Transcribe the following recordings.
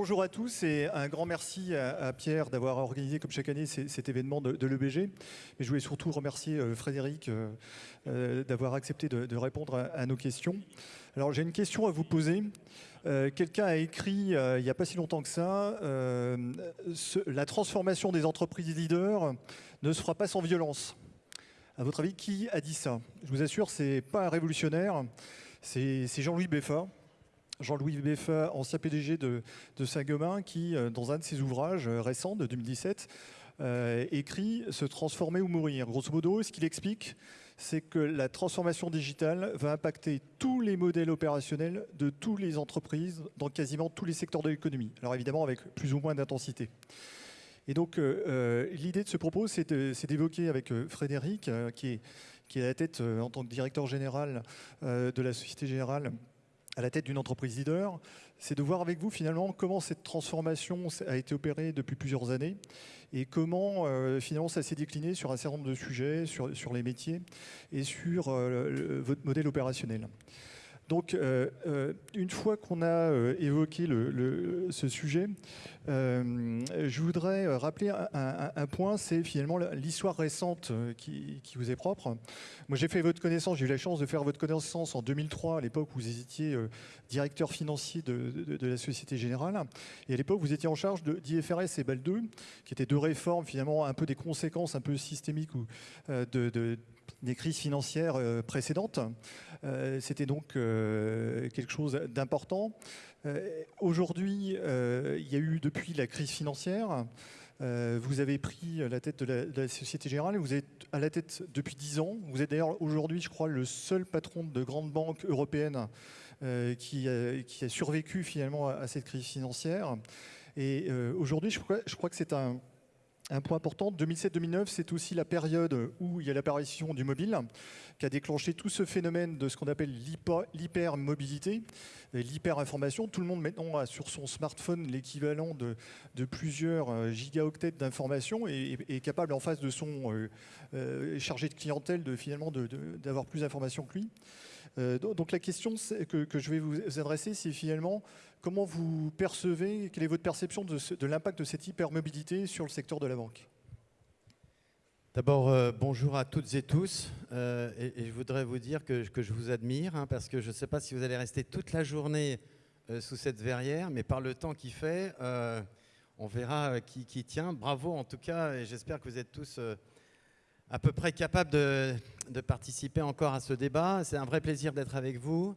bonjour à tous et un grand merci à, Pierre d'avoir organisé comme chaque année cet événement de, l'EBG. Mais je voulais surtout remercier euh, Frédéric euh, euh, d'avoir accepté de, répondre à, nos questions. Alors j'ai une question à vous poser. Quelqu'un a écrit il n'y a pas si longtemps que ça, la transformation des entreprises leaders ne se fera pas sans violence. À votre avis, qui a dit ça? Je vous assure, ce n'est pas un révolutionnaire, c'est Jean-Louis Beffa. Jean-Louis Beffa, ancien PDG de, Saint-Gobain, qui, euh, dans un de ses ouvrages euh, récents de 2017, euh, écrit « Se transformer ou mourir ». Grosso modo, ce qu'il explique, c'est que la transformation digitale va impacter tous les modèles opérationnels de toutes les entreprises dans quasiment tous les secteurs de l'économie. Alors évidemment, avec plus ou moins d'intensité. Et donc, l'idée de ce propos, c'est d'évoquer avec Frédéric, qui, est, qui est à la tête, en tant que directeur général de la Société Générale, à la tête d'une entreprise leader, c'est de voir avec vous finalement comment cette transformation a été opérée depuis plusieurs années et comment euh, finalement ça s'est décliné sur un certain nombre de sujets, sur, les métiers et sur euh, votre modèle opérationnel. Donc, euh, euh, une fois qu'on a euh, évoqué ce sujet, je voudrais rappeler un, point, c'est finalement l'histoire récente qui, vous est propre. Moi, j'ai fait votre connaissance, j'ai eu la chance de faire votre connaissance en 2003, à l'époque où vous étiez directeur financier de, la Société Générale. Et à l'époque, vous étiez en charge d'IFRS et BAL 2, qui étaient deux réformes, finalement, un peu des conséquences un peu systémiques de des crises financières euh, précédentes. Euh, c'était donc euh, quelque chose d'important. Aujourd'hui, il y a eu depuis la crise financière, vous avez pris la tête de la, Société Générale, vous êtes à la tête depuis 10 ans. Vous êtes d'ailleurs aujourd'hui, je crois, le seul patron de grande banque européenne qui, a, survécu finalement à, cette crise financière. Et aujourd'hui, je crois, je crois que c'est un, un point important, 2007-2009, c'est aussi la période où il y a l'apparition du mobile, qui a déclenché tout ce phénomène de ce qu'on appelle l'hypermobilité, l'hyperinformation. Tout le monde maintenant a sur son smartphone l'équivalent de, plusieurs euh, gigaoctets d'informations et est capable en face de son euh, euh, chargé de clientèle de finalement d'avoir plus d'informations que lui. Donc la question que, je vais vous adresser, c'est finalement Comment vous percevez, quelle est votre perception de, l'impact de cette hypermobilité sur le secteur de la banque? D'abord, euh, bonjour à toutes et tous. Euh, et, je voudrais vous dire que, je vous admire, hein, parce que je ne sais pas si vous allez rester toute la journée euh, sous cette verrière, mais par le temps qu'il fait, on verra qui, tient. Bravo en tout cas, et j'espère que vous êtes tous à peu près capables de, de participer encore à ce débat. C'est un vrai plaisir d'être avec vous.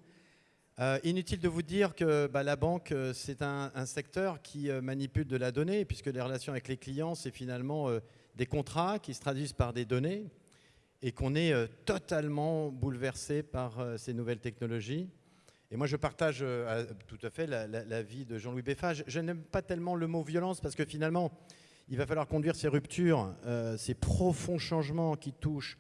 Euh, inutile de vous dire que bah, la banque, euh, c'est un, secteur qui euh, manipule de la donnée, puisque les relations avec les clients, c'est finalement des contrats qui se traduisent par des données, et qu'on est totalement bouleversé par ces nouvelles technologies. Et moi, je partage tout à fait la, vie de Jean-Louis Beffa. Je, n'aime pas tellement le mot violence, parce que finalement, il va falloir conduire ces ruptures, ces profonds changements qui touchent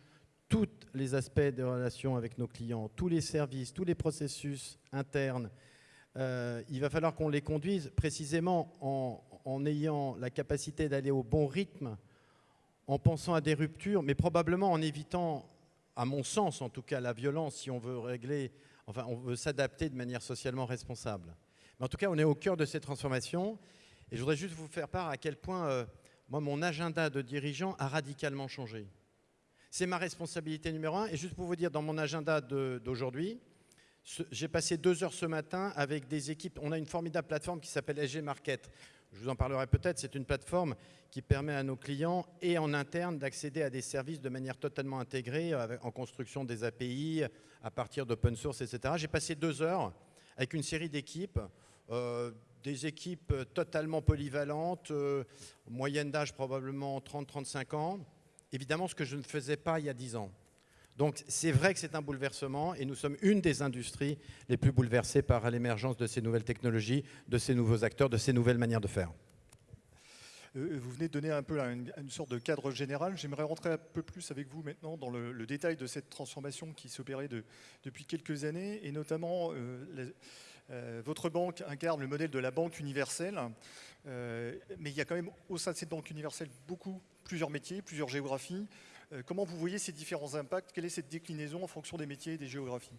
tous les aspects de relation avec nos clients, tous les services, tous les processus internes. Euh, il va falloir qu'on les conduise précisément en, ayant la capacité d'aller au bon rythme, en pensant à des ruptures, mais probablement en évitant, à mon sens en tout cas, la violence si on veut régler, enfin on veut s'adapter de manière socialement responsable. Mais en tout cas, on est au cœur de ces transformations. Et je voudrais juste vous faire part à quel point, euh, moi, mon agenda de dirigeant a radicalement changé. C'est ma responsabilité numéro un. Et juste pour vous dire, dans mon agenda d'aujourd'hui, j'ai passé deux heures ce matin avec des équipes. On a une formidable plateforme qui s'appelle SG Market. Je vous en parlerai peut-être. C'est une plateforme qui permet à nos clients et en interne d'accéder à des services de manière totalement intégrée, en construction des API, à partir d'open source, etc. J'ai passé deux heures avec une série d'équipes. Euh, des équipes totalement polyvalentes, euh, moyenne d'âge probablement 30-35 ans, évidemment ce que je ne faisais pas il y a 10 ans. Donc c'est vrai que c'est un bouleversement et nous sommes une des industries les plus bouleversées par l'émergence de ces nouvelles technologies, de ces nouveaux acteurs, de ces nouvelles manières de faire. Euh, vous venez de donner un peu une, sorte de cadre général. J'aimerais rentrer un peu plus avec vous maintenant dans le, détail de cette transformation qui s'opérait depuis quelques années et notamment euh, euh, votre banque incarne le modèle de la banque universelle. mais il y a quand même au sein de cette banque universelle beaucoup plusieurs métiers, plusieurs géographies. Euh, comment vous voyez ces différents impacts? Quelle est cette déclinaison en fonction des métiers et des géographies?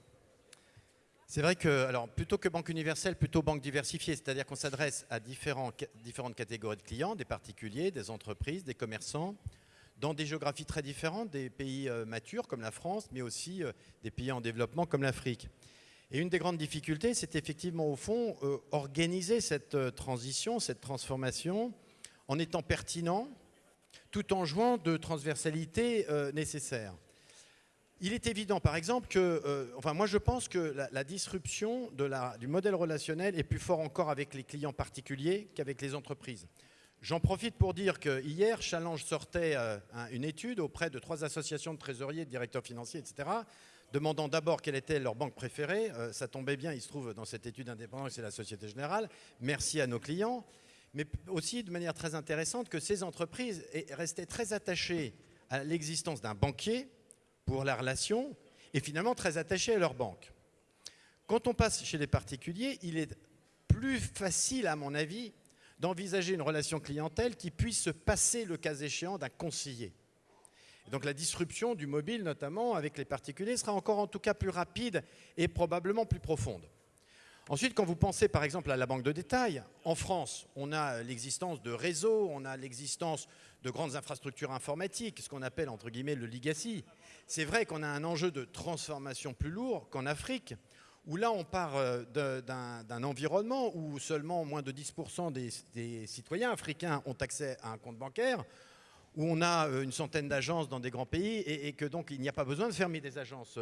C'est vrai que, alors, plutôt que banque universelle, plutôt banque diversifiée, c'est-à-dire qu'on s'adresse à différentes catégories de clients, des particuliers, des entreprises, des commerçants, dans des géographies très différentes, des pays euh, matures comme la France, mais aussi euh, des pays en développement comme l'Afrique. Et une des grandes difficultés, c'est effectivement, au fond, organiser cette transition, cette transformation, en étant pertinent, tout en jouant de transversalité nécessaire. Il est évident, par exemple, que, enfin, moi je pense que la, disruption du modèle relationnel est plus fort encore avec les clients particuliers qu'avec les entreprises. J'en profite pour dire que hier, Challenge sortait euh, une étude auprès de trois associations de trésoriers, de directeurs financiers, etc., demandant d'abord quelle était leur banque préférée. Euh, ça tombait bien, il se trouve dans cette étude indépendante, c'est la Société Générale. Merci à nos clients. Mais aussi de manière très intéressante que ces entreprises restaient très attachées à l'existence d'un banquier pour la relation et finalement très attachées à leur banque. Quand on passe chez les particuliers, il est plus facile, à mon avis, d'envisager une relation clientèle qui puisse se passer, le cas échéant, d'un conseiller. donc la disruption du mobile, notamment avec les particuliers, sera encore en tout cas plus rapide et probablement plus profonde. Ensuite, quand vous pensez par exemple à la banque de détail, en France, on a l'existence de réseaux, on a l'existence de grandes infrastructures informatiques, ce qu'on appelle entre guillemets le legacy. C'est vrai qu'on a un enjeu de transformation plus lourd qu'en Afrique, où là on part euh, d'un environnement où seulement moins de 10% des, citoyens africains ont accès à un compte bancaire, où on a euh, une centaine d'agences dans des grands pays et, que donc il n'y a pas besoin de fermer des agences.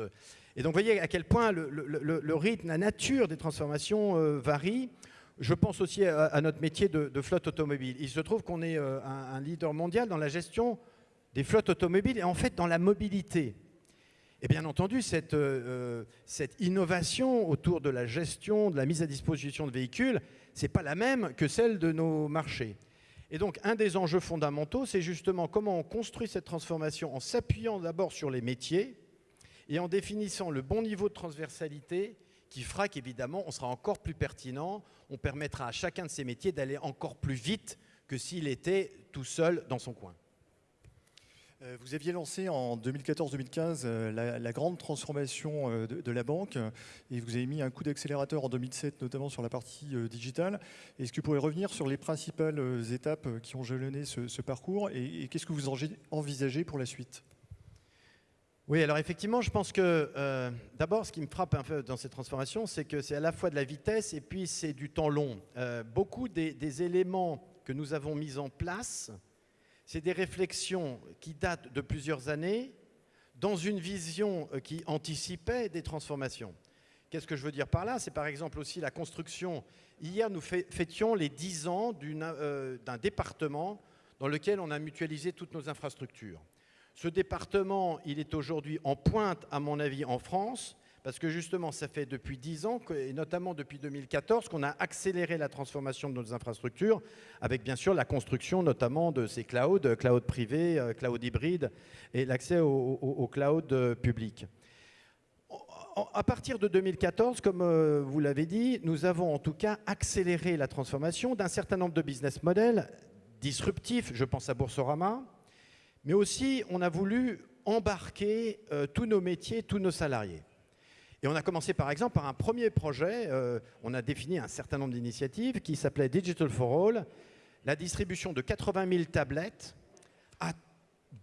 Et donc vous voyez à quel point le, rythme, la nature des transformations euh, varie. Je pense aussi à, notre métier de, flotte automobile. Il se trouve qu'on est un leader mondial dans la gestion des flottes automobiles et en fait dans la mobilité. Et bien entendu, euh, euh, cette, innovation autour de la gestion, de la mise à disposition de véhicules, ce n'est pas la même que celle de nos marchés. Et donc, un des enjeux fondamentaux, c'est justement comment on construit cette transformation en s'appuyant d'abord sur les métiers et en définissant le bon niveau de transversalité qui fera qu'évidemment, on sera encore plus pertinent, on permettra à chacun de ces métiers d'aller encore plus vite que s'il était tout seul dans son coin. Euh, vous aviez lancé en 2014-2015 euh, la, grande transformation euh, de, la banque et vous avez mis un coup d'accélérateur en 2007, notamment sur la partie digitale. Est-ce que vous pourriez revenir sur les principales étapes qui ont jalonné ce, parcours et, qu'est-ce que vous envisagez pour la suite? Oui, alors effectivement, je pense que d'abord, ce qui me frappe un peu dans cette transformation, c'est que c'est à la fois de la vitesse et puis c'est du temps long. beaucoup des, éléments que nous avons mis en place c'est des réflexions qui datent de plusieurs années dans une vision euh, qui anticipait des transformations. Qu'est-ce que je veux dire par là? C'est par exemple aussi la construction. Hier, nous fêtions les 10 ans euh, d'un département dans lequel on a mutualisé toutes nos infrastructures. Ce département, il est aujourd'hui en pointe, à mon avis, en France, parce que justement, ça fait depuis 10 ans, et notamment depuis 2014, qu'on a accéléré la transformation de nos infrastructures, avec bien sûr la construction notamment de ces clouds, cloud privés, euh, cloud hybrides, et l'accès au, cloud euh, public. À partir de 2014, comme euh, vous l'avez dit, nous avons en tout cas accéléré la transformation d'un certain nombre de business models disruptifs, je pense à Boursorama, mais aussi on a voulu embarquer tous nos métiers, tous nos salariés. Et on a commencé par exemple par un premier projet, euh, on a défini un certain nombre d'initiatives qui s'appelait Digital for All, la distribution de 80 000 tablettes à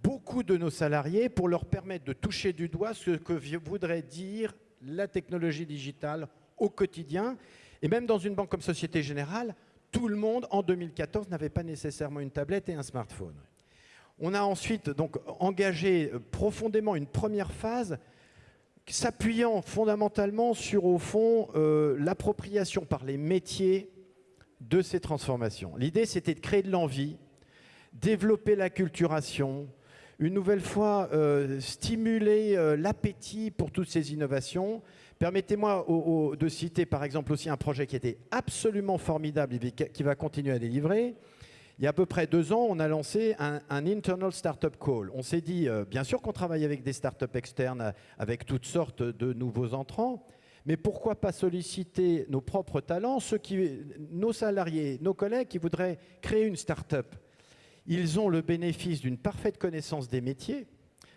beaucoup de nos salariés pour leur permettre de toucher du doigt ce que voudrait dire la technologie digitale au quotidien. Et même dans une banque comme Société Générale, tout le monde en 2014 n'avait pas nécessairement une tablette et un smartphone. On a ensuite donc engagé profondément une première phase s'appuyant fondamentalement sur, au fond, euh, l'appropriation par les métiers de ces transformations. L'idée, c'était de créer de l'envie, développer la culturation, une nouvelle fois euh, stimuler euh, l'appétit pour toutes ces innovations. Permettez-moi de citer par exemple aussi un projet qui était absolument formidable et qui va continuer à délivrer, il y a à peu près deux ans, on a lancé un, Internal Startup Call. On s'est dit, euh, bien sûr qu'on travaille avec des startups externes, euh, avec toutes sortes de nouveaux entrants, mais pourquoi pas solliciter nos propres talents, nos salariés, nos collègues qui voudraient créer une startup Ils ont le bénéfice d'une parfaite connaissance des métiers,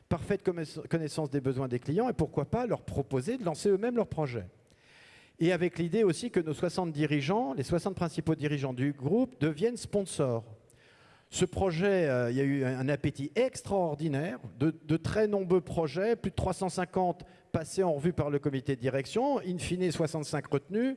parfaite connaissance des besoins des clients, et pourquoi pas leur proposer de lancer eux-mêmes leur projet et avec l'idée aussi que nos 60 dirigeants, les 60 principaux dirigeants du groupe, deviennent sponsors. Ce projet, euh, il y a eu un appétit extraordinaire, de, très nombreux projets, plus de 350 passés en revue par le comité de direction, in fine 65 retenus.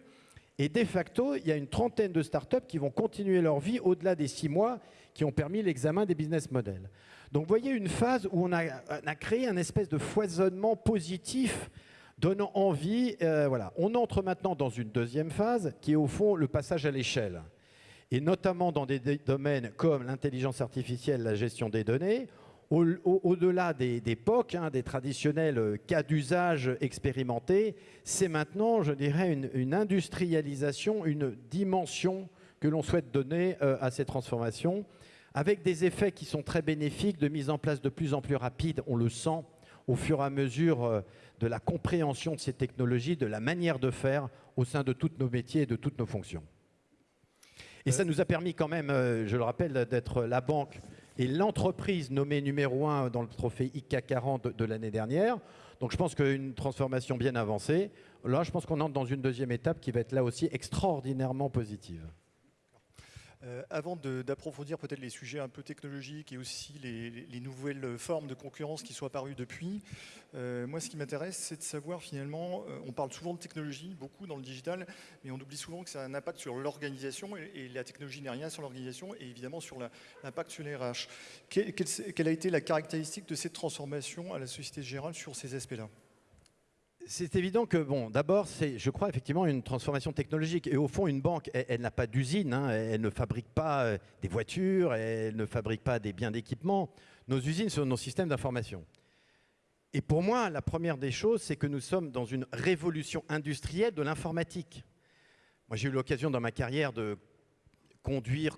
Et de facto, il y a une trentaine de startups qui vont continuer leur vie au-delà des six mois qui ont permis l'examen des business models. Donc vous voyez une phase où on a, créé un espèce de foisonnement positif donnant envie. Euh, voilà. On entre maintenant dans une deuxième phase qui est au fond le passage à l'échelle et notamment dans des domaines comme l'intelligence artificielle, la gestion des données, au-delà des, POC, hein, des traditionnels euh, cas d'usage expérimentés, c'est maintenant, je dirais, une, industrialisation, une dimension que l'on souhaite donner euh, à ces transformations, avec des effets qui sont très bénéfiques, de mise en place de plus en plus rapide, on le sent, au fur et à mesure de la compréhension de ces technologies, de la manière de faire au sein de tous nos métiers et de toutes nos fonctions. Et ça nous a permis quand même, euh, je le rappelle, d'être la banque et l'entreprise nommée numéro un dans le trophée ICA 40 de, l'année dernière. Donc je pense qu'une transformation bien avancée. Là, je pense qu'on entre dans une deuxième étape qui va être là aussi extraordinairement positive. Euh, avant d'approfondir peut-être les sujets un peu technologiques et aussi les, nouvelles formes de concurrence qui sont apparues depuis, euh, moi ce qui m'intéresse c'est de savoir finalement, euh, on parle souvent de technologie, beaucoup dans le digital, mais on oublie souvent que ça a un impact sur l'organisation et, la technologie n'est rien sans l'organisation et évidemment sur l'impact sur les RH. quelle a été la caractéristique de cette transformation à la Société Générale sur ces aspects-là? C'est évident que, bon, d'abord, c'est, je crois, effectivement, une transformation technologique. Et au fond, une banque, elle, n'a pas d'usine, hein. elle ne fabrique pas euh, des voitures, elle ne fabrique pas des biens d'équipement. Nos usines sont nos systèmes d'information. Et pour moi, la première des choses, c'est que nous sommes dans une révolution industrielle de l'informatique. Moi, j'ai eu l'occasion dans ma carrière de conduire,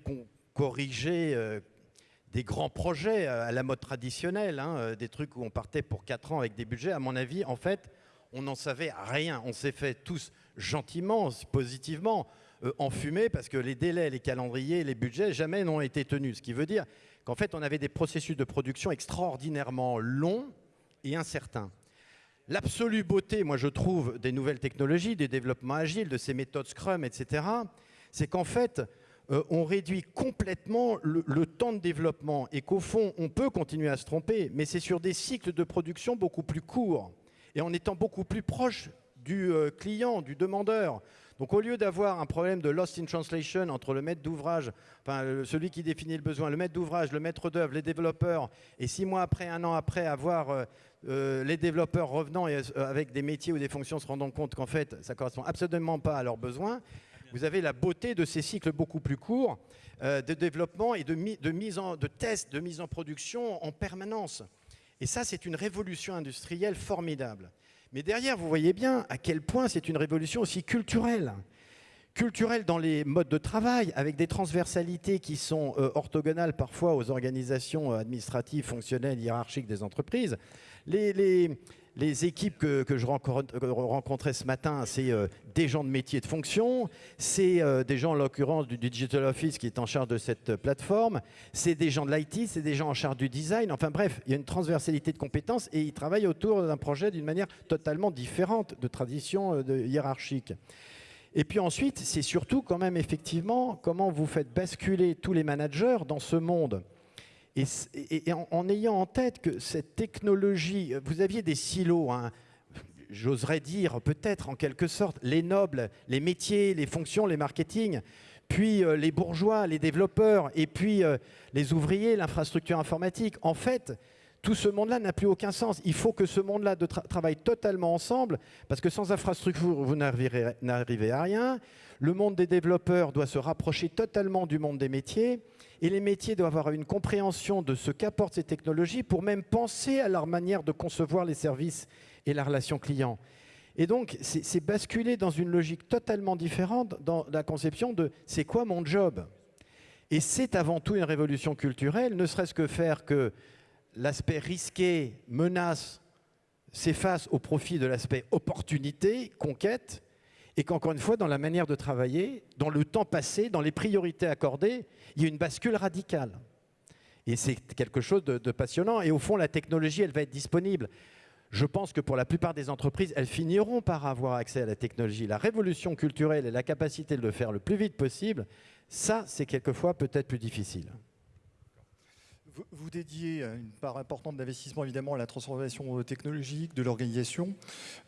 corriger euh, des grands projets à la mode traditionnelle, hein, euh, des trucs où on partait pour 4 ans avec des budgets. À mon avis, en fait, on n'en savait rien. On s'est fait tous gentiment, positivement, euh, enfumer parce que les délais, les calendriers, les budgets jamais n'ont été tenus. Ce qui veut dire qu'en fait, on avait des processus de production extraordinairement longs et incertains. L'absolue beauté, moi je trouve, des nouvelles technologies, des développements agiles, de ces méthodes Scrum, etc., c'est qu'en fait, euh, on réduit complètement le, temps de développement et qu'au fond, on peut continuer à se tromper, mais c'est sur des cycles de production beaucoup plus courts et en étant beaucoup plus proche du euh, client, du demandeur. Donc au lieu d'avoir un problème de lost in translation entre le maître d'ouvrage, celui qui définit le besoin, le maître d'ouvrage, le maître d'œuvre, les développeurs, et six mois après, un an après, avoir euh, euh, les développeurs revenant avec des métiers ou des fonctions se rendant compte qu'en fait, ça correspond absolument pas à leurs besoins, vous avez la beauté de ces cycles beaucoup plus courts de développement et de, de, mise en, de tests, de mise en production en permanence. Et ça, c'est une révolution industrielle formidable. Mais derrière, vous voyez bien à quel point c'est une révolution aussi culturelle. Culturelle dans les modes de travail, avec des transversalités qui sont euh, orthogonales parfois aux organisations euh, administratives, fonctionnelles, hiérarchiques des entreprises. Les équipes que, je rencontrais ce matin, c'est euh, des gens de métier de fonction, c'est euh, des gens en l'occurrence du Digital Office qui est en charge de cette euh, plateforme, c'est des gens de l'IT, c'est des gens en charge du design. Enfin bref, il y a une transversalité de compétences et ils travaillent autour d'un projet d'une manière totalement différente de tradition hiérarchique. Et puis ensuite, c'est surtout quand même effectivement comment vous faites basculer tous les managers dans ce monde et, en, ayant en tête que cette technologie, vous aviez des silos, hein, j'oserais dire peut-être en quelque sorte, les nobles, les métiers, les fonctions, les marketing, puis euh, les bourgeois, les développeurs, et puis euh, les ouvriers, l'infrastructure informatique. En fait, tout ce monde-là n'a plus aucun sens. Il faut que ce monde-là travaille totalement ensemble, parce que sans infrastructure, vous n'arrivez à rien. Le monde des développeurs doit se rapprocher totalement du monde des métiers. Et les métiers doivent avoir une compréhension de ce qu'apportent ces technologies pour même penser à leur manière de concevoir les services et la relation client. Et donc, c'est basculer dans une logique totalement différente dans la conception de c'est quoi mon job? Et c'est avant tout une révolution culturelle, ne serait-ce que faire que l'aspect risqué, menace, s'efface au profit de l'aspect opportunité, conquête, et qu'encore une fois, dans la manière de travailler, dans le temps passé, dans les priorités accordées, il y a une bascule radicale. Et c'est quelque chose de, passionnant. Et au fond, la technologie, elle va être disponible. je pense que pour la plupart des entreprises, elles finiront par avoir accès à la technologie. La révolution culturelle et la capacité de le faire le plus vite possible, ça, c'est quelquefois peut-être plus difficile. Vous dédiez une part importante d'investissement évidemment à la transformation technologique de l'organisation.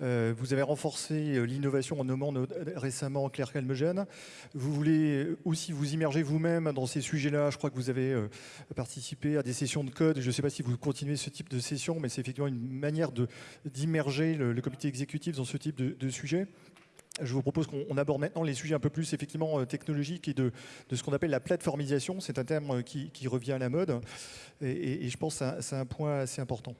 Euh, vous avez renforcé euh, l'innovation en nommant récemment Claire Calmegène. Vous voulez aussi vous immerger vous-même dans ces sujets-là. Je crois que vous avez euh, participé à des sessions de code. Je ne sais pas si vous continuez ce type de session, mais c'est effectivement une manière d'immerger le, comité exécutif dans ce type de, de sujet. Je vous propose qu'on aborde maintenant les sujets un peu plus effectivement euh, technologiques et de, ce qu'on appelle la plateformisation. C'est un terme euh, qui, revient à la mode et, je pense que c'est un, point assez important.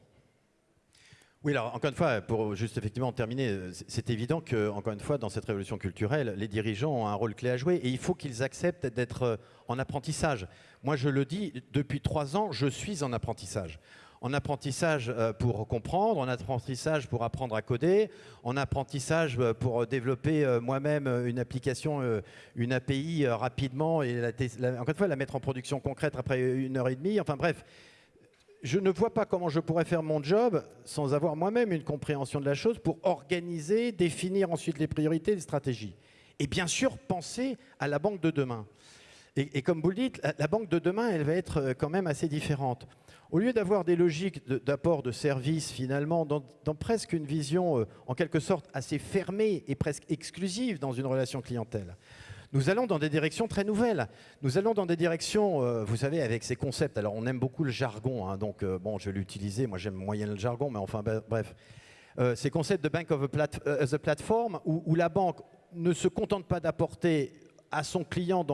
Oui, alors encore une fois, pour juste effectivement terminer, euh, c'est évident que, encore une fois, dans cette révolution culturelle, les dirigeants ont un rôle clé à jouer et il faut qu'ils acceptent d'être en apprentissage. Moi, je le dis, depuis trois ans, je suis en apprentissage en apprentissage euh, pour comprendre, en apprentissage pour apprendre à coder, en apprentissage euh, pour développer euh, moi-même une application, une API rapidement et encore une fois la mettre en production concrète après une heure et demie. Enfin bref, je ne vois pas comment je pourrais faire mon job sans avoir moi-même une compréhension de la chose pour organiser, définir ensuite les priorités, les stratégies. Et bien sûr, penser à la banque de demain. Et, comme vous le dites, la banque de demain, elle va être quand même assez différente. Au lieu d'avoir des logiques d'apport de, services, finalement, dans, presque une vision, euh, en quelque sorte, assez fermée et presque exclusive dans une relation clientèle, nous allons dans des directions très nouvelles. Nous allons dans des directions, euh, vous savez, avec ces concepts. Alors, on aime beaucoup le jargon, hein, donc euh, bon, je vais l'utiliser. Moi, j'aime moyen le jargon, mais enfin, bref. ces concepts de bank of a a platform, où, la banque ne se contente pas d'apporter à son client,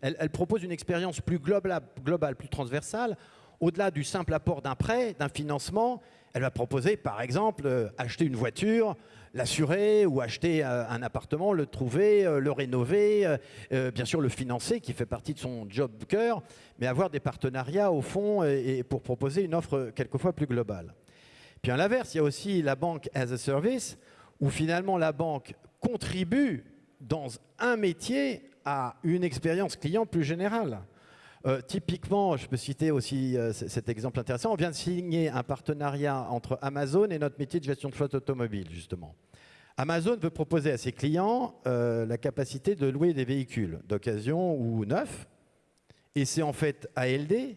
elle, propose une expérience plus globale, plus transversale, au-delà du simple apport d'un prêt, d'un financement, elle va proposer, par exemple, euh, acheter une voiture, l'assurer ou acheter euh, un appartement, le trouver, euh, le rénover, bien sûr le financer, qui fait partie de son job cœur, mais avoir des partenariats au fond et, pour proposer une offre quelquefois plus globale. Puis à l'inverse, il y a aussi la banque as a service, où finalement la banque contribue dans un métier à une expérience client plus générale. Euh, typiquement, je peux citer aussi euh, cet exemple intéressant. On vient de signer un partenariat entre Amazon et notre métier de gestion de flotte automobile, justement. Amazon veut proposer à ses clients euh, la capacité de louer des véhicules d'occasion ou neufs. Et c'est en fait ALD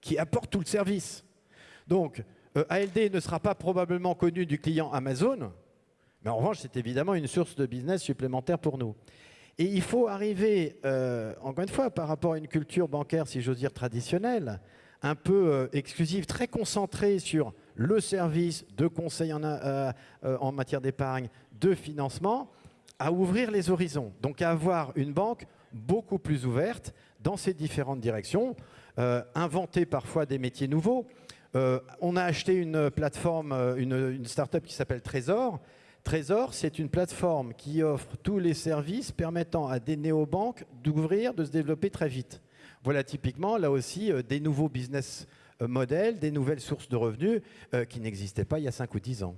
qui apporte tout le service. Donc, ALD ne sera pas probablement connu du client Amazon, mais en revanche, c'est évidemment une source de business supplémentaire pour nous. Et il faut arriver, euh, encore une fois, par rapport à une culture bancaire, si j'ose dire, traditionnelle, un peu euh, exclusive, très concentrée sur le service de conseil en, euh, en matière d'épargne, de financement, à ouvrir les horizons. Donc à avoir une banque beaucoup plus ouverte dans ces différentes directions, inventer parfois des métiers nouveaux. on a acheté une plateforme, une, une start-up qui s'appelle Trésor, Trésor, c'est une plateforme qui offre tous les services permettant à des néobanques d'ouvrir, de se développer très vite. Voilà typiquement, là aussi, euh, des nouveaux business euh, models, des nouvelles sources de revenus euh, qui n'existaient pas il y a 5 ou 10 ans.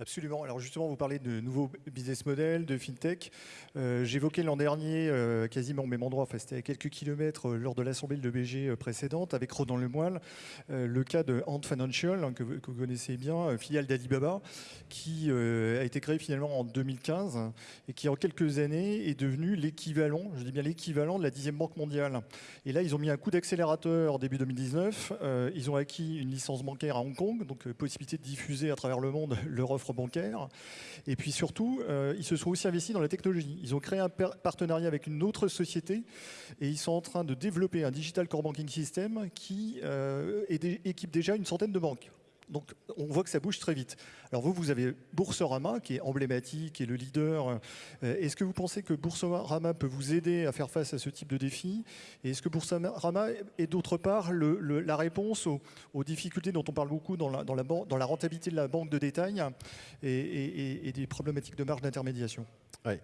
Absolument. Alors justement, vous parlez de nouveaux business models, de fintech. Euh, j'évoquais l'an dernier, euh, quasiment au même endroit, enfin, c'était à quelques kilomètres euh, lors de l'assemblée de BG précédente, avec Rodan Lemoyle, le cas de Ant Financial, hein, que, vous connaissez bien, filiale d'Alibaba, qui a été créée finalement en 2015 et qui en quelques années est devenu l'équivalent, je dis bien l'équivalent de la dixième banque mondiale. Et là, ils ont mis un coup d'accélérateur début 2019. ils ont acquis une licence bancaire à Hong Kong, donc possibilité de diffuser à travers le monde leur offre bancaire. Et puis surtout, euh, ils se sont aussi investis dans la technologie. Ils ont créé un partenariat avec une autre société et ils sont en train de développer un digital core banking system qui euh, équipe déjà une centaine de banques. Donc on voit que ça bouge très vite. Alors vous, vous avez Boursorama qui est emblématique et le leader. Euh, est-ce que vous pensez que Boursorama peut vous aider à faire face à ce type de défi? Et est-ce que Boursorama est d'autre part la réponse aux, difficultés dont on parle beaucoup dans la, rentabilité de la banque de détail et, des problématiques de marge d'intermédiation? Oui.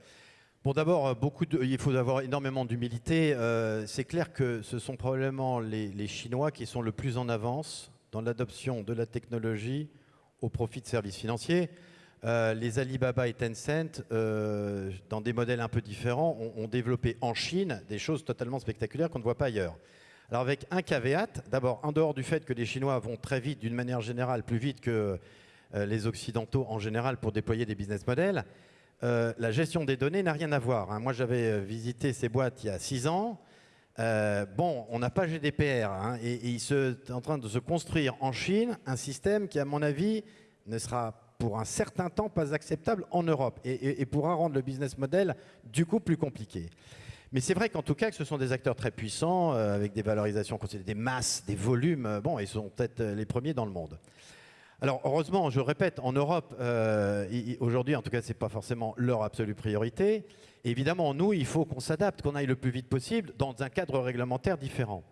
Bon, d'abord, beaucoup il faut avoir énormément d'humilité. Euh, c'est clair que ce sont probablement les Chinois qui sont le plus en avance dans l'adoption de la technologie au profit de services financiers. Euh, les Alibaba et Tencent, euh, dans des modèles un peu différents, ont, développé en Chine des choses totalement spectaculaires qu'on ne voit pas ailleurs. Alors avec un caveat, d'abord en dehors du fait que les Chinois vont très vite, d'une manière générale, plus vite que les Occidentaux en général pour déployer des business models. la gestion des données n'a rien à voir. Hein. Moi, j'avais visité ces boîtes il y a six ans. Bon, on n'a pas GDPR hein, et, il est en train de se construire en Chine un système qui, à mon avis, ne sera pour un certain temps pas acceptable en Europe et, pourra rendre le business model du coup plus compliqué. Mais c'est vrai qu'en tout cas, ce sont des acteurs très puissants, euh, avec des valorisations des masses, des volumes. Euh, bon, ils sont peut-être euh, les premiers dans le monde. Alors heureusement, je répète, en Europe, aujourd'hui en tout cas, ce n'est pas forcément leur absolue priorité. évidemment, nous, il faut qu'on s'adapte, qu'on aille le plus vite possible dans un cadre réglementaire différent.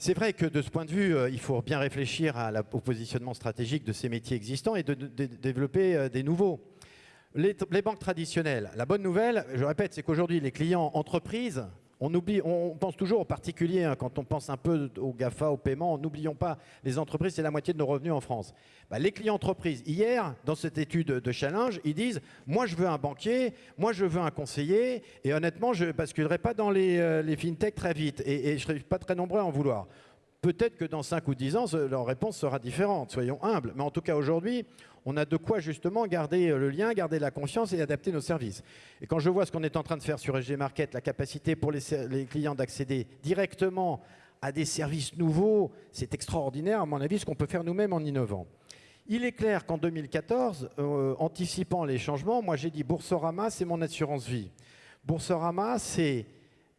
C'est vrai que de ce point de vue, euh, il faut bien réfléchir à la, au positionnement stratégique de ces métiers existants et de, développer euh, des nouveaux. Les, banques traditionnelles, la bonne nouvelle, je répète, c'est qu'aujourd'hui, les clients entreprises on, oublie, on pense toujours aux particuliers, hein, quand on pense un peu aux GAFA, au paiement, n'oublions pas, les entreprises, c'est la moitié de nos revenus en France. Bah, les clients entreprises, hier, dans cette étude de challenge, ils disent « moi je veux un banquier, moi je veux un conseiller, et honnêtement, je ne basculerai pas dans les, euh, fintech très vite, et, et je ne serai pas très nombreux à en vouloir ». Peut-être que dans 5 ou 10 ans, leur réponse sera différente, soyons humbles. Mais en tout cas, aujourd'hui, on a de quoi justement garder euh, le lien, garder la confiance et adapter nos services. Et quand je vois ce qu'on est en train de faire sur SG Market, la capacité pour les, clients d'accéder directement à des services nouveaux, c'est extraordinaire, à mon avis, ce qu'on peut faire nous-mêmes en innovant. Il est clair qu'en 2014, euh, anticipant les changements, moi j'ai dit Boursorama, c'est mon assurance vie. Boursorama, c'est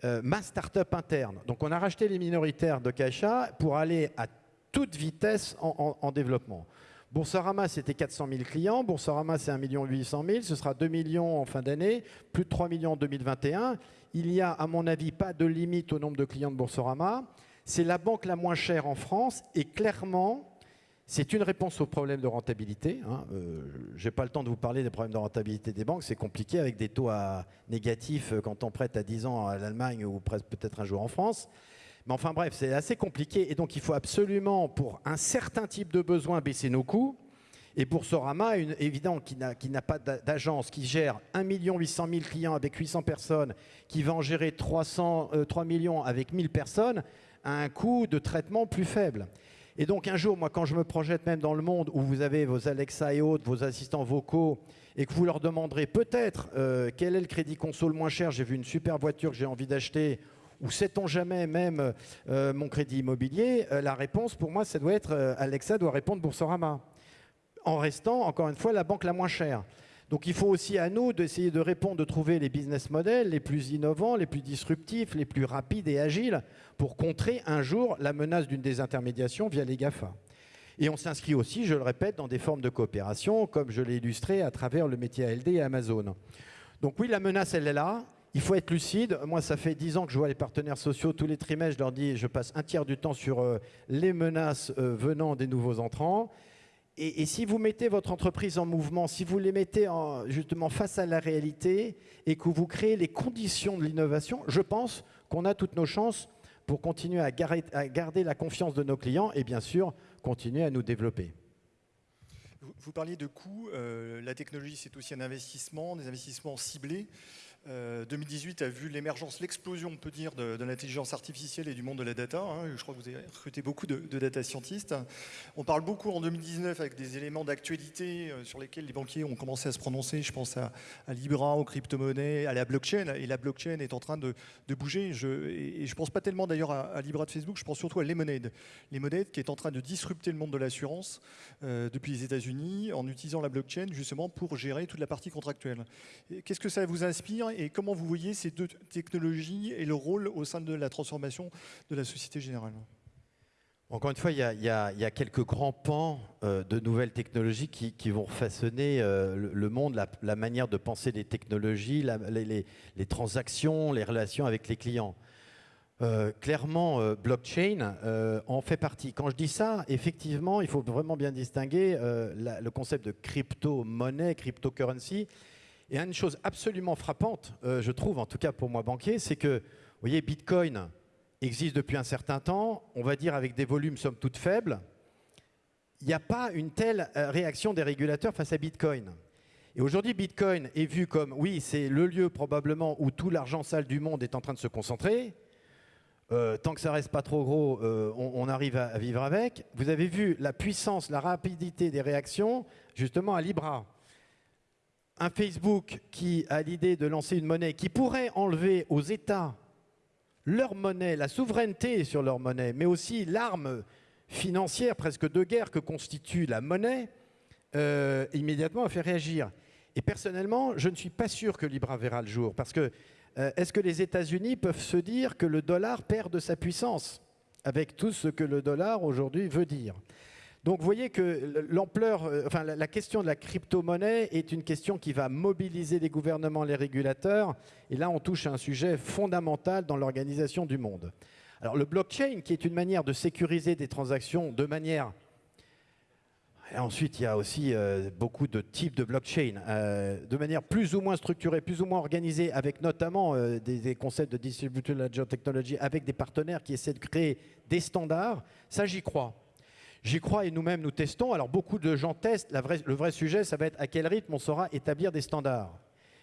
euh, ma start-up interne. Donc on a racheté les minoritaires de Caixa pour aller à toute vitesse en développement. Boursorama, c'était 400 000 clients. Boursorama, c'est 1 800 000. Ce sera 2 millions en fin d'année, plus de 3 millions en 2021. Il n'y a, à mon avis, pas de limite au nombre de clients de Boursorama. C'est la banque la moins chère en France et clairement, c'est une réponse aux problèmes de rentabilité. Hein. Euh, je n'ai pas le temps de vous parler des problèmes de rentabilité des banques. C'est compliqué avec des taux à négatifs euh, quand on prête à 10 ans à l'Allemagne ou peut-être un jour en France. Mais enfin bref, c'est assez compliqué et donc il faut absolument, pour un certain type de besoin, baisser nos coûts. Et Boursorama, une, évident, qui n'a pas d'agence, qui gère 1 800 000 clients avec 800 personnes, qui va en gérer 300, 3 euh, millions avec 1000 personnes, a un coût de traitement plus faible. Et donc un jour, moi, quand je me projette même dans le monde où vous avez vos Alexa et autres, vos assistants vocaux, et que vous leur demanderez peut-être euh, quel est le crédit console moins cher, j'ai vu une super voiture que j'ai envie d'acheter, ou sait-on jamais même euh, mon crédit immobilier euh, La réponse, pour moi, ça doit être Alexa doit répondre Boursorama, en restant, encore une fois, la banque la moins chère. Donc il faut aussi à nous d'essayer de répondre, de trouver les business models les plus innovants, les plus disruptifs, les plus rapides et agiles pour contrer un jour la menace d'une désintermédiation via les GAFA. Et on s'inscrit aussi, je le répète, dans des formes de coopération, comme je l'ai illustré à travers le métier ALD et Amazon. Donc oui, la menace, elle est là. Il faut être lucide. Moi, ça fait dix ans que je vois les partenaires sociaux. Tous les trimestres, je leur dis, je passe un tiers du temps sur euh, les menaces euh, venant des nouveaux entrants. Et, si vous mettez votre entreprise en mouvement, si vous les mettez justement face à la réalité et que vous créez les conditions de l'innovation, je pense qu'on a toutes nos chances pour continuer à garder, la confiance de nos clients et bien sûr continuer à nous développer. Vous, parliez de coûts. Euh, la technologie, c'est aussi un investissement, des investissements ciblés. 2018 euh, a vu l'émergence, l'explosion, on peut dire, de, l'intelligence artificielle et du monde de la data. Hein. Je crois que vous avez recruté beaucoup de, data scientists. On parle beaucoup en 2019 avec des éléments d'actualité euh, sur lesquels les banquiers ont commencé à se prononcer. Je pense à, Libra, aux crypto-monnaies, à la blockchain. Et la blockchain est en train de, bouger. Je, et, je pense pas tellement d'ailleurs à, Libra de Facebook, je pense surtout à Lemonade. Lemonade qui est en train de disrupter le monde de l'assurance euh, depuis les États-Unis en utilisant la blockchain justement pour gérer toute la partie contractuelle. Qu'est-ce que ça vous inspire? Et comment vous voyez ces deux technologies et le rôle au sein de la transformation de la Société Générale? Encore une fois, il y, a, quelques grands pans euh, de nouvelles technologies qui, vont façonner euh, le, monde, la, manière de penser les technologies, les, transactions, les relations avec les clients. Euh, clairement, blockchain en fait partie. Quand je dis ça, effectivement, il faut vraiment bien distinguer le concept de crypto-monnaie, cryptocurrency, et une chose absolument frappante, euh, je trouve, en tout cas pour moi banquier, c'est que, voyez, Bitcoin existe depuis un certain temps, on va dire avec des volumes somme toute faibles. Il n'y a pas une telle euh, réaction des régulateurs face à Bitcoin. Et aujourd'hui, Bitcoin est vu comme, oui, c'est le lieu probablement où tout l'argent sale du monde est en train de se concentrer. euh, tant que ça reste pas trop gros, on, arrive à, vivre avec. Vous avez vu la puissance, la rapidité des réactions, justement à Libra. Un Facebook qui a l'idée de lancer une monnaie qui pourrait enlever aux États leur monnaie, la souveraineté sur leur monnaie, mais aussi l'arme financière presque de guerre que constitue la monnaie, euh, immédiatement a fait réagir. Et personnellement, je ne suis pas sûr que Libra verra le jour, parce que euh, est-ce que les États-Unis peuvent se dire que le dollar perd de sa puissance avec tout ce que le dollar aujourd'hui veut dire? Donc vous voyez que l'ampleur, euh, enfin la question de la crypto-monnaie est une question qui va mobiliser les gouvernements, les régulateurs. Et là, on touche à un sujet fondamental dans l'organisation du monde. Alors le blockchain, qui est une manière de sécuriser des transactions de manière et ensuite, il y a aussi euh, beaucoup de types de blockchain, euh, de manière plus ou moins structurée, plus ou moins organisée, avec notamment euh, des, concepts de distributed ledger technology, avec des partenaires qui essaient de créer des standards. Ça, j'y crois. J'y crois et nous-mêmes, nous testons. Alors, beaucoup de gens testent. le vrai sujet, ça va être à quel rythme on saura établir des standards.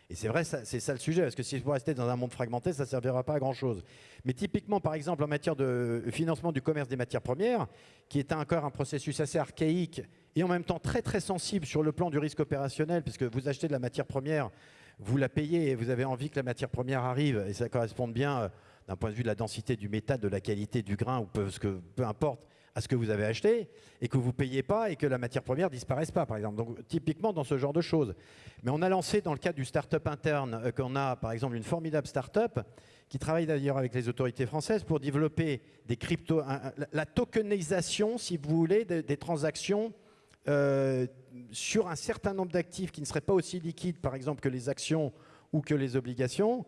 Et c'est vrai, c'est ça le sujet, parce que si vous restez dans un monde fragmenté, ça ne servira pas à grand-chose. Mais typiquement, par exemple, en matière de financement du commerce des matières premières, qui est encore un processus assez archaïque et en même temps très très sensible sur le plan du risque opérationnel, puisque vous achetez de la matière première, vous la payez et vous avez envie que la matière première arrive, et ça correspond bien euh, d'un point de vue de la densité du métal, de la qualité du grain, ou peu, que, peu importe, à ce que vous avez acheté, et que vous ne payez pas, et que la matière première ne disparaisse pas, par exemple. Donc typiquement dans ce genre de choses. Mais on a lancé dans le cadre du start-up interne, euh, qu'on a par exemple une formidable start-up, qui travaille d'ailleurs avec les autorités françaises pour développer des crypto, la tokenisation, si vous voulez, des transactions euh, sur un certain nombre d'actifs qui ne seraient pas aussi liquides, par exemple, que les actions ou que les obligations,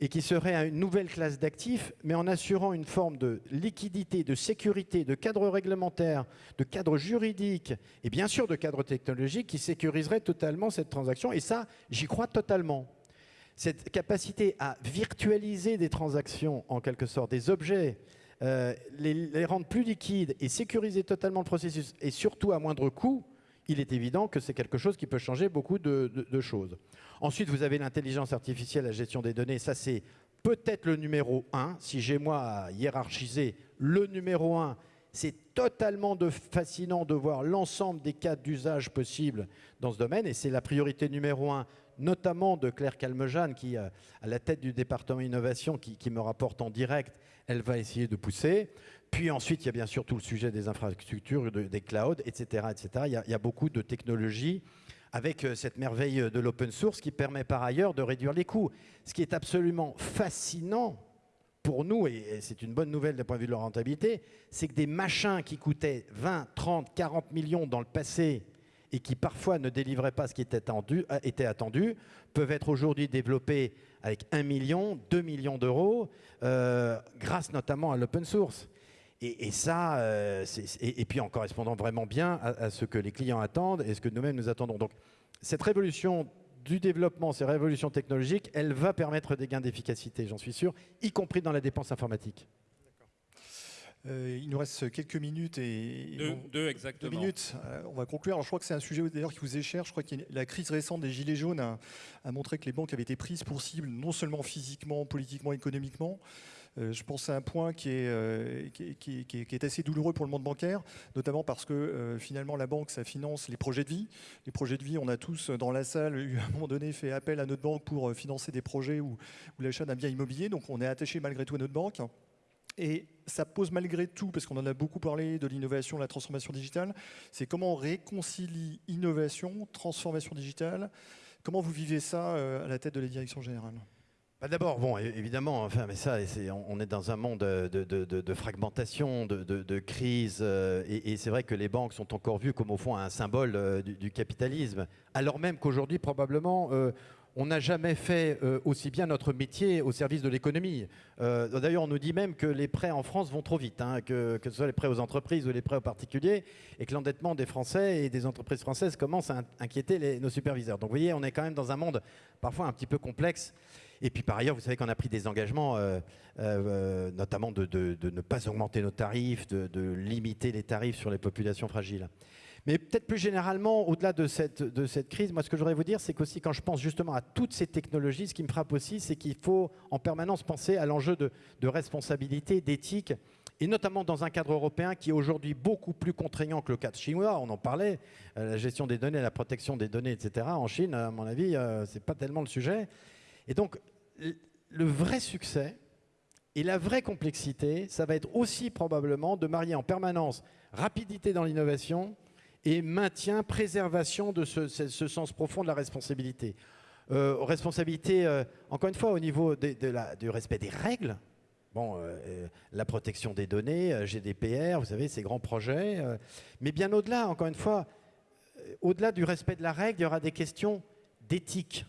et qui seraient une nouvelle classe d'actifs, mais en assurant une forme de liquidité, de sécurité, de cadre réglementaire, de cadre juridique, et bien sûr de cadre technologique qui sécuriserait totalement cette transaction. Et ça, j'y crois totalement. Cette capacité à virtualiser des transactions, en quelque sorte, des objets, euh, les, rendre plus liquides et sécuriser totalement le processus, et surtout à moindre coût, il est évident que c'est quelque chose qui peut changer beaucoup de, choses. Ensuite, vous avez l'intelligence artificielle, la gestion des données. Ça, c'est peut-être le numéro un. Si j'ai moi à hiérarchiser le numéro un, c'est totalement de fascinant de voir l'ensemble des cas d'usage possibles dans ce domaine. Et c'est la priorité numéro un, notamment de Claire Calmejane, qui, euh, à la tête du département innovation, qui, me rapporte en direct elle va essayer de pousser. Puis ensuite, il y a bien sûr tout le sujet des infrastructures, des clouds, etc. etc. Il, y a, beaucoup de technologies avec euh, cette merveille de l'open source qui permet par ailleurs de réduire les coûts. Ce qui est absolument fascinant pour nous, et c'est une bonne nouvelle d'un point de vue de la rentabilité, c'est que des machins qui coûtaient 20, 30, 40 millions dans le passé et qui parfois ne délivraient pas ce qui était attendu, euh, était attendu peuvent être aujourd'hui développés avec 1 million, 2 millions d'euros, euh, grâce notamment à l'open source. Et, ça, euh, et, puis en correspondant vraiment bien à, ce que les clients attendent et ce que nous-mêmes nous attendons. Donc cette révolution du développement, ces révolutions technologiques, elle va permettre des gains d'efficacité, j'en suis sûr, y compris dans la dépense informatique. Euh, il nous reste quelques minutes et deux, exactement. Deux minutes. Euh, on va conclure. Alors, je crois que c'est un sujet d'ailleurs qui vous est cher. Je crois que la crise récente des gilets jaunes a, montré que les banques avaient été prises pour cible, non seulement physiquement, politiquement, économiquement. Euh, je pense à un point qui est, qui, qui, est, assez douloureux pour le monde bancaire, notamment parce que finalement la banque, ça finance les projets de vie. Les projets de vie, on a tous dans la salle, à un moment donné, fait appel à notre banque pour financer des projets ou, ou l'achat d'un bien immobilier. Donc on est attaché malgré tout à notre banque. Et ça pose malgré tout, parce qu'on en a beaucoup parlé de l'innovation, la transformation digitale, c'est comment on réconcilie innovation, transformation digitale. Comment vous vivez ça euh, à la tête de la direction générale? Bah, D'abord, bon, évidemment, enfin, mais ça, on est dans un monde de, fragmentation, de, crise, euh, et, c'est vrai que les banques sont encore vues comme au fond un symbole euh, du, capitalisme, alors même qu'aujourd'hui, probablement, on n'a jamais fait euh, aussi bien notre métier au service de l'économie. Euh, d'ailleurs, on nous dit même que les prêts en France vont trop vite, hein, que, ce soit les prêts aux entreprises ou les prêts aux particuliers, et que l'endettement des Français et des entreprises françaises commence à inquiéter nos superviseurs. Donc vous voyez, on est quand même dans un monde parfois un petit peu complexe. Et puis par ailleurs, vous savez qu'on a pris des engagements, euh, notamment de, ne pas augmenter nos tarifs, de limiter les tarifs sur les populations fragiles. Mais peut-être plus généralement, au-delà de cette, de cette crise, moi ce que je voudrais vous dire, c'est qu'aussi quand je pense justement à toutes ces technologies, ce qui me frappe aussi, c'est qu'il faut en permanence penser à l'enjeu de, de responsabilité, d'éthique, et notamment dans un cadre européen qui est aujourd'hui beaucoup plus contraignant que le cadre chinois. On en parlait, euh, la gestion des données, la protection des données, etc. En Chine, à mon avis, euh, c'est pas tellement le sujet. Et donc, le vrai succès et la vraie complexité, ça va être aussi probablement de marier en permanence rapidité dans l'innovation et maintien, préservation de ce, sens profond de la responsabilité. Euh, responsabilité, euh, encore une fois, au niveau du respect des règles. Bon, euh, la protection des données, GDPR, vous savez, ces grands projets. mais bien au-delà, encore une fois, au-delà du respect de la règle, il y aura des questions d'éthique.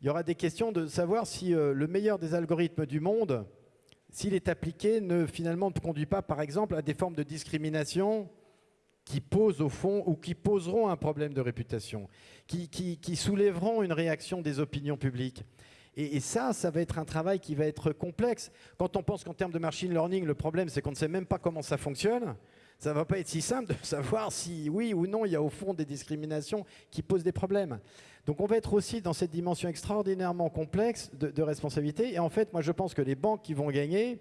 Il y aura des questions de savoir si le meilleur des algorithmes du monde, s'il est appliqué, ne finalement ne conduit pas, par exemple, à des formes de discrimination qui posent au fond ou qui poseront un problème de réputation, qui, soulèveront une réaction des opinions publiques. Et, ça, ça va être un travail qui va être complexe. Quand on pense qu'en termes de machine learning, le problème, c'est qu'on ne sait même pas comment ça fonctionne, ça ne va pas être si simple de savoir si oui ou non il y a au fond des discriminations qui posent des problèmes. Donc on va être aussi dans cette dimension extraordinairement complexe de, responsabilité. Et en fait, moi je pense que les banques qui vont gagner,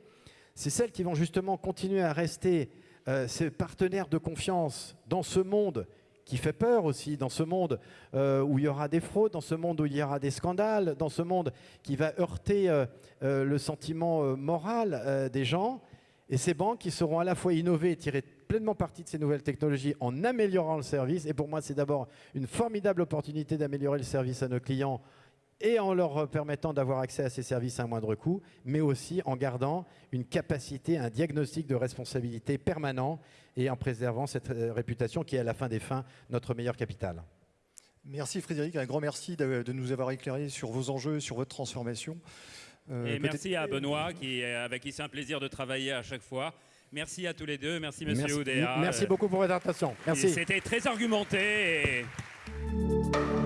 c'est celles qui vont justement continuer à rester euh, ces partenaires de confiance dans ce monde qui fait peur aussi, dans ce monde euh, où il y aura des fraudes, dans ce monde où il y aura des scandales, dans ce monde qui va heurter euh, le sentiment moral des gens. Et ces banques qui seront à la fois innovées et tirer pleinement parti de ces nouvelles technologies en améliorant le service. Et pour moi, c'est d'abord une formidable opportunité d'améliorer le service à nos clients et en leur permettant d'avoir accès à ces services à un moindre coût, mais aussi en gardant une capacité, un diagnostic de responsabilité permanent et en préservant cette euh, réputation qui est à la fin des fins notre meilleur capital. Merci Frédéric, un grand merci de, nous avoir éclairé sur vos enjeux, sur votre transformation. Euh, et merci à Benoît, qui, avec qui c'est un plaisir de travailler à chaque fois. Merci à tous les deux, merci Monsieur Oudéa. Merci beaucoup pour votre attention. Merci. C'était très argumenté. Et...